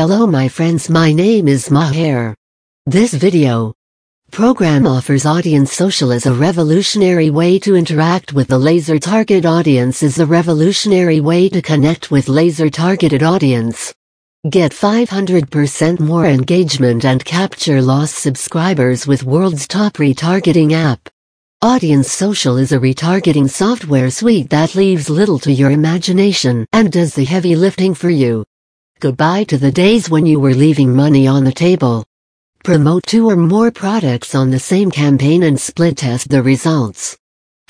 Hello my friends my name is Maher. This video program offers audience social as a revolutionary way to interact with the laser target audience is a revolutionary way to connect with laser targeted audience. Get 500% more engagement and capture lost subscribers with world's top retargeting app. Audience Social is a retargeting software suite that leaves little to your imagination and does the heavy lifting for you. Goodbye to the days when you were leaving money on the table. Promote two or more products on the same campaign and split test the results.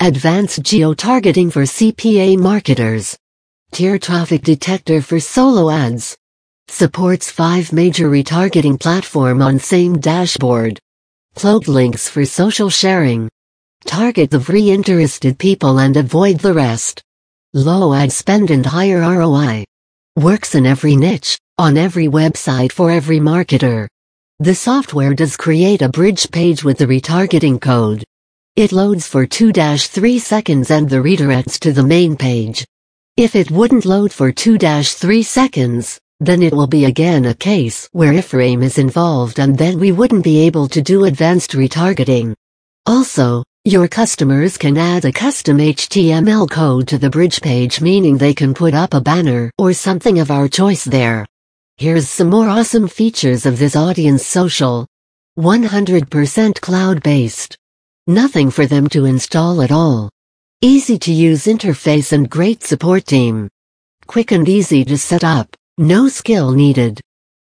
Advanced geo-targeting for CPA marketers. Tier traffic detector for solo ads. Supports five major retargeting platform on same dashboard. Cloak links for social sharing. Target the free interested people and avoid the rest. Low ad spend and higher ROI. Works in every niche, on every website for every marketer. The software does create a bridge page with the retargeting code. It loads for 2-3 seconds and the redirects to the main page. If it wouldn't load for 2-3 seconds, then it will be again a case where iframe is involved and then we wouldn't be able to do advanced retargeting. Also, your customers can add a custom HTML code to the bridge page meaning they can put up a banner or something of our choice there. Here's some more awesome features of this audience social. 100% cloud-based. Nothing for them to install at all. Easy to use interface and great support team. Quick and easy to set up, no skill needed.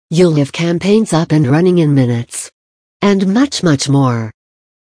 You'll have campaigns up and running in minutes. And much much more.